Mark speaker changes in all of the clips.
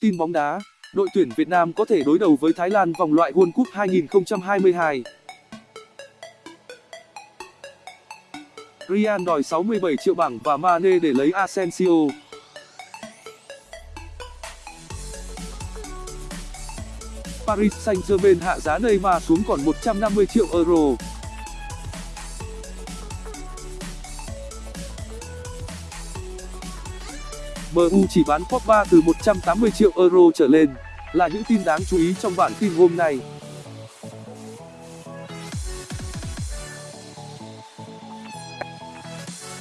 Speaker 1: Tin bóng đá, đội tuyển Việt Nam có thể đối đầu với Thái Lan vòng loại World Cup 2022. Real đòi 67 triệu bảng và Mane để lấy Asensio. Paris Saint-Germain hạ giá Neymar xuống còn 150 triệu euro. MU chỉ bán Pogba từ 180 triệu euro trở lên là những tin đáng chú ý trong bản tin hôm nay.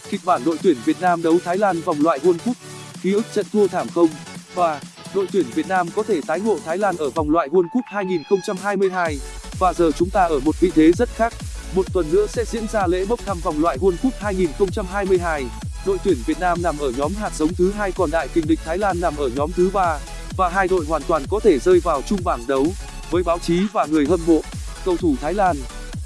Speaker 1: Kịch bản đội tuyển Việt Nam đấu Thái Lan vòng loại World Cup, ký ức trận thua thảm không? Và đội tuyển Việt Nam có thể tái ngộ Thái Lan ở vòng loại World Cup 2022 và giờ chúng ta ở một vị thế rất khác. Một tuần nữa sẽ diễn ra lễ bốc thăm vòng loại World Cup 2022. Đội tuyển Việt Nam nằm ở nhóm hạt giống thứ hai còn đại kình địch Thái Lan nằm ở nhóm thứ ba và hai đội hoàn toàn có thể rơi vào chung bảng đấu. Với báo chí và người hâm mộ, cầu thủ Thái Lan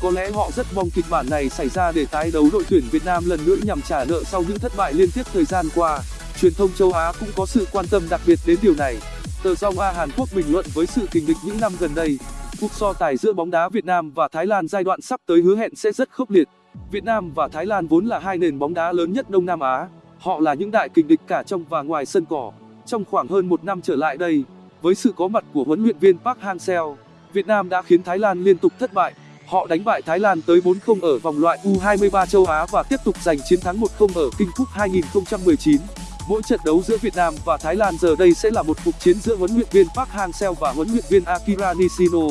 Speaker 1: có lẽ họ rất mong kịch bản này xảy ra để tái đấu đội tuyển Việt Nam lần nữa nhằm trả nợ sau những thất bại liên tiếp thời gian qua. Truyền thông châu Á cũng có sự quan tâm đặc biệt đến điều này. Tờ Dong A Hàn Quốc bình luận với sự kình địch những năm gần đây, cuộc so tài giữa bóng đá Việt Nam và Thái Lan giai đoạn sắp tới hứa hẹn sẽ rất khốc liệt. Việt Nam và Thái Lan vốn là hai nền bóng đá lớn nhất Đông Nam Á. Họ là những đại kình địch cả trong và ngoài sân cỏ. Trong khoảng hơn một năm trở lại đây, với sự có mặt của huấn luyện viên Park Hang-seo, Việt Nam đã khiến Thái Lan liên tục thất bại. Họ đánh bại Thái Lan tới 4-0 ở vòng loại U23 châu Á và tiếp tục giành chiến thắng 1-0 ở King Cup 2019. Mỗi trận đấu giữa Việt Nam và Thái Lan giờ đây sẽ là một cuộc chiến giữa huấn luyện viên Park Hang-seo và huấn luyện viên Akira Nishino.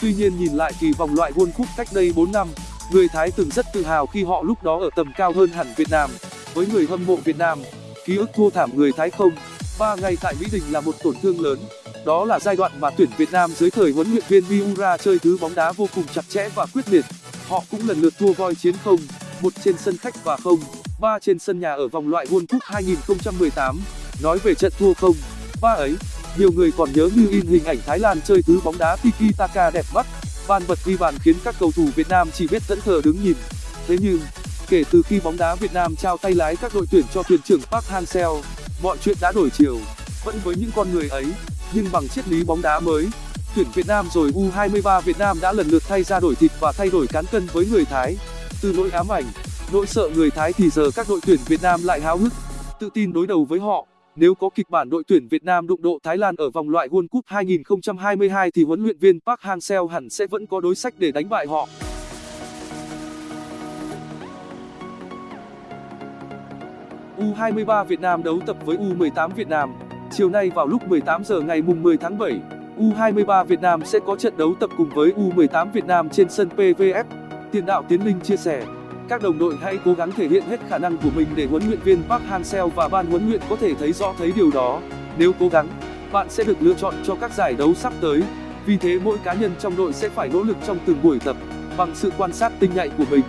Speaker 1: Tuy nhiên nhìn lại kỳ vòng loại World Cup cách đây 4 năm, người Thái từng rất tự hào khi họ lúc đó ở tầm cao hơn hẳn Việt Nam. Với người hâm mộ Việt Nam, ký ức thua thảm người Thái không, ba ngày tại Mỹ Đình là một tổn thương lớn. Đó là giai đoạn mà tuyển Việt Nam dưới thời huấn luyện viên Miura chơi thứ bóng đá vô cùng chặt chẽ và quyết liệt. Họ cũng lần lượt thua voi chiến không, một trên sân khách và không, ba trên sân nhà ở vòng loại World Cup 2018. Nói về trận thua không, ba ấy, nhiều người còn nhớ như in hình ảnh Thái Lan chơi thứ bóng đá tiki taka đẹp mắt van vật ghi bàn khiến các cầu thủ Việt Nam chỉ biết thẫn thờ đứng nhìn. Thế nhưng, kể từ khi bóng đá Việt Nam trao tay lái các đội tuyển cho thuyền trưởng Park Hang-seo, mọi chuyện đã đổi chiều. Vẫn với những con người ấy, nhưng bằng triết lý bóng đá mới, tuyển Việt Nam rồi U23 Việt Nam đã lần lượt thay ra đổi thịt và thay đổi cán cân với người Thái. Từ nỗi ám ảnh, nỗi sợ người Thái thì giờ các đội tuyển Việt Nam lại háo hức, tự tin đối đầu với họ. Nếu có kịch bản đội tuyển Việt Nam đụng độ Thái Lan ở vòng loại World Cup 2022 thì huấn luyện viên Park Hang-seo hẳn sẽ vẫn có đối sách để đánh bại họ. U23 Việt Nam đấu tập với U18 Việt Nam. Chiều nay vào lúc 18 giờ ngày mùng 10 tháng 7, U23 Việt Nam sẽ có trận đấu tập cùng với U18 Việt Nam trên sân PVF. Tiền đạo Tiến Linh chia sẻ, các đồng đội hãy cố gắng thể hiện hết khả năng của mình để huấn luyện viên Park Hang-seo và ban huấn luyện có thể thấy rõ thấy điều đó. Nếu cố gắng, bạn sẽ được lựa chọn cho các giải đấu sắp tới. Vì thế mỗi cá nhân trong đội sẽ phải nỗ lực trong từng buổi tập. Bằng sự quan sát tinh nhạy của mình,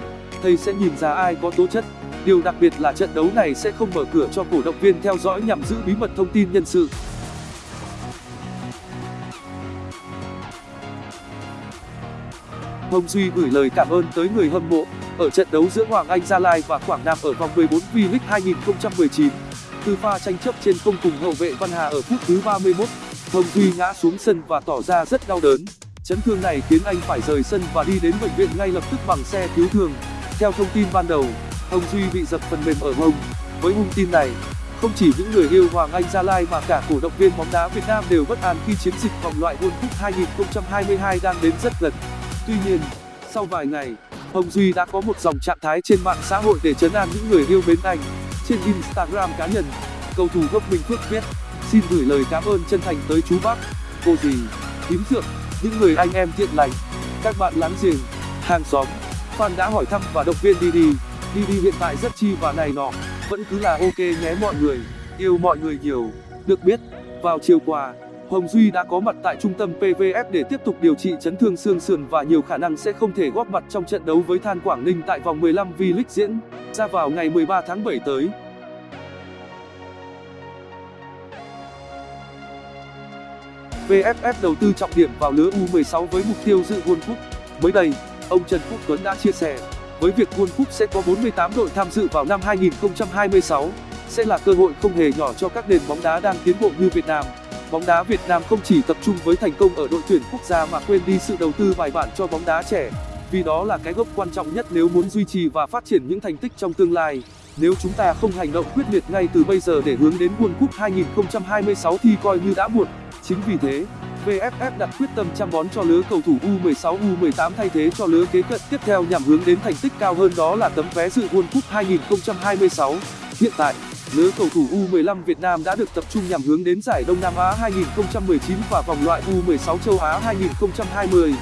Speaker 1: thầy sẽ nhìn ra ai có tố chất. Điều đặc biệt là trận đấu này sẽ không mở cửa cho cổ động viên theo dõi nhằm giữ bí mật thông tin nhân sự. Hồng Duy gửi lời cảm ơn tới người hâm mộ ở trận đấu giữa Hoàng Anh Gia Lai và Quảng Nam ở vòng 14 V-League 2019. Từ pha tranh chấp trên công cùng hậu vệ Văn Hà ở phút thứ 31, Hồng Duy ngã xuống sân và tỏ ra rất đau đớn. Chấn thương này khiến anh phải rời sân và đi đến bệnh viện ngay lập tức bằng xe cứu thương. Theo thông tin ban đầu, Hồng Duy bị dập phần mềm ở hông. Với hung tin này, không chỉ những người yêu Hoàng Anh Gia Lai mà cả cổ động viên bóng đá Việt Nam đều bất an khi chiến dịch vòng loại World Cup 2022 đang đến rất gần. Tuy nhiên, sau vài ngày, Hồng Duy đã có một dòng trạng thái trên mạng xã hội để trấn an những người yêu mến anh. Trên Instagram cá nhân, cầu thủ gốc Bình Phước viết: "Xin gửi lời cảm ơn chân thành tới chú bác, cô dì, thím dượng, những người anh em thiện lành, các bạn láng giềng, hàng xóm, fan đã hỏi thăm và động viên Didi. Didi hiện tại rất chi và này nọ, vẫn cứ là ok nhé mọi người, yêu mọi người nhiều." Được biết, vào chiều qua, Hồng Duy đã có mặt tại trung tâm PVF để tiếp tục điều trị chấn thương xương sườn và nhiều khả năng sẽ không thể góp mặt trong trận đấu với Than Quảng Ninh tại vòng 15 V-League diễn ra vào ngày 13 tháng 7 tới. VFF đầu tư trọng điểm vào lứa U16 với mục tiêu dự World Cup. Mới đây, ông Trần Quốc Tuấn đã chia sẻ, với việc World Cup sẽ có 48 đội tham dự vào năm 2026, sẽ là cơ hội không hề nhỏ cho các nền bóng đá đang tiến bộ như Việt Nam. Bóng đá Việt Nam không chỉ tập trung với thành công ở đội tuyển quốc gia mà quên đi sự đầu tư bài bản cho bóng đá trẻ, vì đó là cái gốc quan trọng nhất nếu muốn duy trì và phát triển những thành tích trong tương lai. Nếu chúng ta không hành động quyết liệt ngay từ bây giờ để hướng đến World Cup 2026 thì coi như đã muộn. Chính vì thế, VFF đặt quyết tâm chăm bón cho lứa cầu thủ U16 U18 thay thế cho lứa kế cận tiếp theo nhằm hướng đến thành tích cao hơn đó là tấm vé dự World Cup 2026. Hiện tại, lứa cầu thủ U15 Việt Nam đã được tập trung nhằm hướng đến giải Đông Nam Á 2019 và vòng loại U16 châu Á 2020.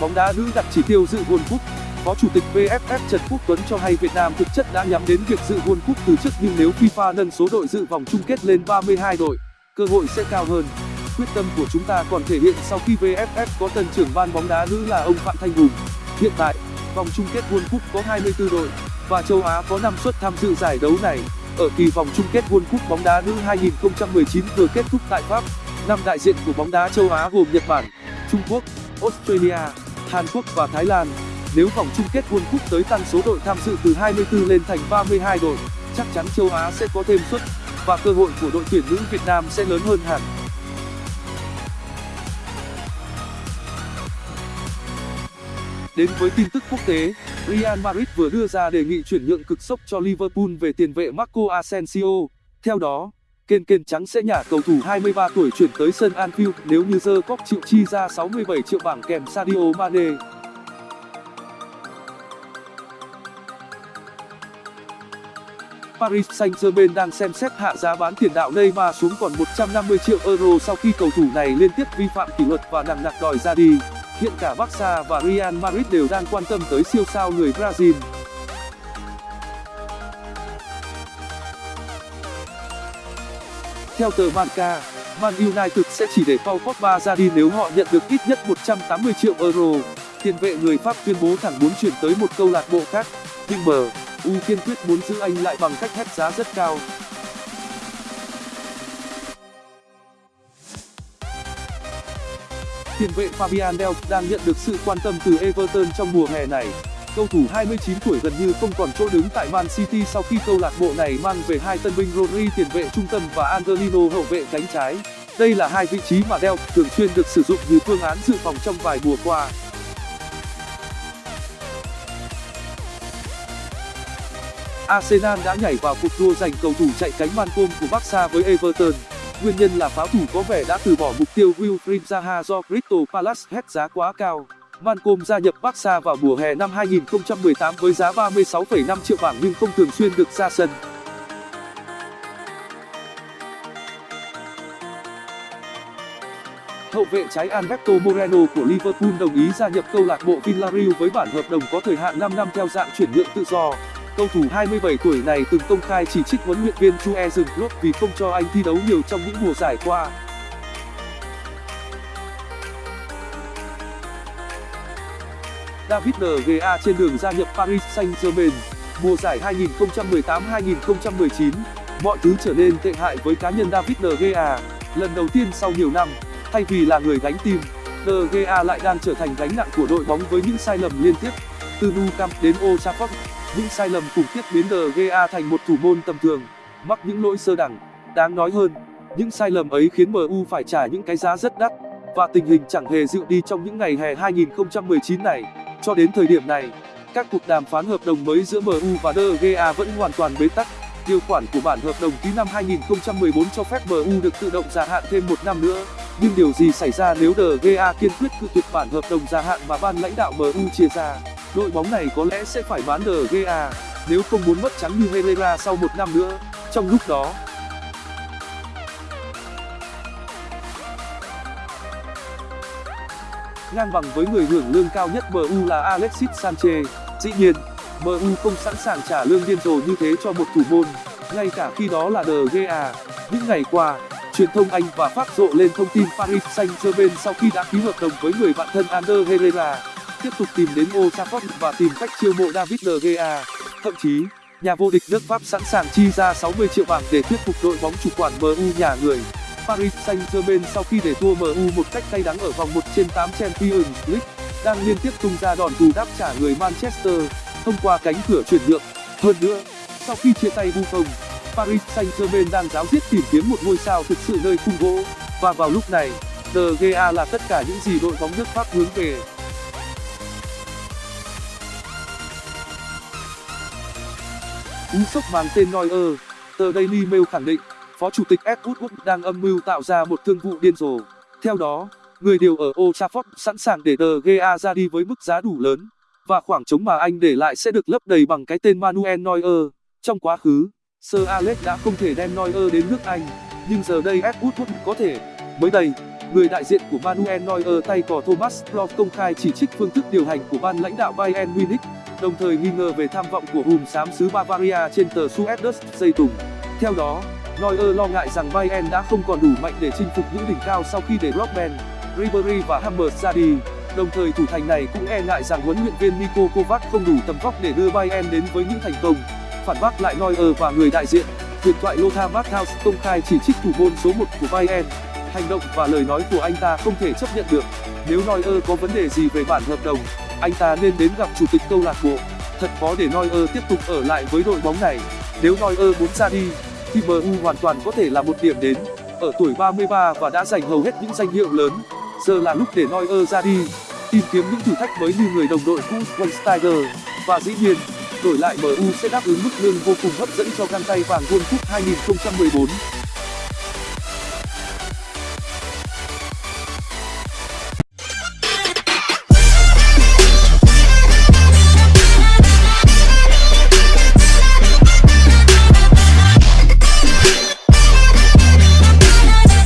Speaker 1: bóng đá nữ đặt chỉ tiêu dự World Cup Phó Chủ tịch VFF Trần Quốc Tuấn cho hay Việt Nam thực chất đã nhắm đến việc dự World Cup từ trước nhưng nếu FIFA nâng số đội dự vòng chung kết lên 32 đội, cơ hội sẽ cao hơn. Quyết tâm của chúng ta còn thể hiện sau khi VFF có tân trưởng ban bóng đá nữ là ông Phạm Thanh Hùng. Hiện tại, vòng chung kết World Cup có 24 đội và châu Á có 5 suất tham dự giải đấu này. Ở kỳ vòng chung kết World Cup bóng đá nữ 2019 vừa kết thúc tại Pháp, năm đại diện của bóng đá châu Á gồm Nhật Bản, Trung Quốc, Australia, Hàn Quốc và Thái Lan. Nếu vòng chung kết World Cup tới tăng số đội tham dự từ 24 lên thành 32 đội, chắc chắn châu Á sẽ có thêm suất và cơ hội của đội tuyển nữ Việt Nam sẽ lớn hơn hẳn. Đến với tin tức quốc tế, Real Madrid vừa đưa ra đề nghị chuyển nhượng cực sốc cho Liverpool về tiền vệ Marco Asensio. Theo đó, kênh kênh trắng sẽ nhả cầu thủ 23 tuổi chuyển tới sân Anfield nếu như The Cop chịu chi ra 67 triệu bảng kèm Sadio Mane. Paris Saint-Germain đang xem xét hạ giá bán tiền đạo Neymar xuống còn 150 triệu euro sau khi cầu thủ này liên tiếp vi phạm kỷ luật và nặng nặc đòi ra đi. Hiện cả Barca và Real Madrid đều đang quan tâm tới siêu sao người Brazil. Theo tờ Marca, Man United sẽ chỉ để Paul Pogba ra đi nếu họ nhận được ít nhất 180 triệu euro. Tiền vệ người Pháp tuyên bố thẳng muốn chuyển tới một câu lạc bộ khác, nhưng MU kiên quyết muốn giữ anh lại bằng cách hét giá rất cao. Tiền vệ Fabian Delph đang nhận được sự quan tâm từ Everton trong mùa hè này. Cầu thủ 29 tuổi gần như không còn chỗ đứng tại Man City sau khi câu lạc bộ này mang về hai tân binh Rodri tiền vệ trung tâm và Angelino hậu vệ cánh trái. Đây là hai vị trí mà Delph thường xuyên được sử dụng như phương án dự phòng trong vài mùa qua. Arsenal đã nhảy vào cuộc đua giành cầu thủ chạy cánh Malcolm của Barca với Everton. Nguyên nhân là pháo thủ có vẻ đã từ bỏ mục tiêu Wilfried Zaha do Crystal Palace hét giá quá cao. Malcolm gia nhập Barca vào mùa hè năm 2018 với giá 36,5 triệu bảng nhưng không thường xuyên được ra sân. Hậu vệ trái Alberto Moreno của Liverpool đồng ý gia nhập câu lạc bộ Villarreal với bản hợp đồng có thời hạn 5 năm theo dạng chuyển nhượng tự do. Cầu thủ 27 tuổi này từng công khai chỉ trích huấn luyện viên Jurgen Klopp vì không cho anh thi đấu nhiều trong những mùa giải qua. David De Gea trên đường gia nhập Paris Saint-Germain. Mùa giải 2018-2019, mọi thứ trở nên tệ hại với cá nhân David De Gea. Lần đầu tiên sau nhiều năm, thay vì là người gánh team, De Gea lại đang trở thành gánh nặng của đội bóng với những sai lầm liên tiếp. Từ Nou Camp đến Old Trafford, những sai lầm khủng khiếp biến De Gea thành một thủ môn tầm thường, mắc những lỗi sơ đẳng. Đáng nói hơn, những sai lầm ấy khiến MU phải trả những cái giá rất đắt, và tình hình chẳng hề dịu đi trong những ngày hè 2019 này. Cho đến thời điểm này, các cuộc đàm phán hợp đồng mới giữa MU và De Gea vẫn hoàn toàn bế tắc. Điều khoản của bản hợp đồng ký năm 2014 cho phép MU được tự động gia hạn thêm một năm nữa. Nhưng điều gì xảy ra nếu De Gea kiên quyết cự tuyệt bản hợp đồng gia hạn mà ban lãnh đạo MU chia ra? Đội bóng này có lẽ sẽ phải bán De Gea à, nếu không muốn mất trắng như Herrera sau một năm nữa. Trong lúc đó, ngang bằng với người hưởng lương cao nhất MU là Alexis Sanchez. Dĩ nhiên, MU không sẵn sàng trả lương điên rồ như thế cho một thủ môn, ngay cả khi đó là De Gea. À. Những ngày qua, truyền thông Anh và Pháp rộ lên thông tin Paris Saint-Germain sau khi đã ký hợp đồng với người bạn thân Ander Herrera, tiếp tục tìm đến Old Trafford và tìm cách chiêu mộ David De Gea. Thậm chí, nhà vô địch nước Pháp sẵn sàng chi ra 60 triệu bảng để thuyết phục đội bóng chủ quản MU nhà người. Paris Saint-Germain sau khi để thua MU một cách cay đắng ở vòng 1 trên 8 Champions League đang liên tiếp tung ra đòn bù đáp trả người Manchester thông qua cánh cửa chuyển nhượng. Hơn nữa, sau khi chia tay Buffon, Paris Saint-Germain đang ráo riết tìm kiếm một ngôi sao thực sự nơi khung gỗ, và vào lúc này, De Gea là tất cả những gì đội bóng nước Pháp hướng về. Cú sốc mang tên Neuer, tờ Daily Mail khẳng định, Phó Chủ tịch Ed Woodward đang âm mưu tạo ra một thương vụ điên rồ. Theo đó, người điều ở Old Trafford sẵn sàng để De Gea ra đi với mức giá đủ lớn, và khoảng trống mà anh để lại sẽ được lấp đầy bằng cái tên Manuel Neuer. Trong quá khứ, Sir Alex đã không thể đem Neuer đến nước Anh, nhưng giờ đây Ed Woodward có thể. Mới đây, người đại diện của Manuel Neuer tay cò Thomas Klopp công khai chỉ trích phương thức điều hành của ban lãnh đạo Bayern Munich, đồng thời nghi ngờ về tham vọng của hùm xám xứ Bavaria trên tờ Süddeutsche Zeitung. Theo đó, Neuer lo ngại rằng Bayern đã không còn đủ mạnh để chinh phục những đỉnh cao sau khi để Robben, Ribery và Hammers ra đi. Đồng thời thủ thành này cũng e ngại rằng huấn luyện viên Niko Kovac không đủ tầm vóc để đưa Bayern đến với những thành công. Phản bác lại Neuer và người đại diện, huyền thoại Lothar Matthaus công khai chỉ trích thủ môn số 1 của Bayern. Hành động và lời nói của anh ta không thể chấp nhận được. Nếu Neuer có vấn đề gì về bản hợp đồng, anh ta nên đến gặp chủ tịch câu lạc bộ. Thật khó để Neuer tiếp tục ở lại với đội bóng này. Nếu Neuer muốn ra đi, thì MU hoàn toàn có thể là một điểm đến. Ở tuổi 33 và đã giành hầu hết những danh hiệu lớn, giờ là lúc để Neuer ra đi, tìm kiếm những thử thách mới như người đồng đội cũ Schweinsteiger. Và dĩ nhiên, đổi lại MU sẽ đáp ứng mức lương vô cùng hấp dẫn cho găng tay vàng World Cup 2014.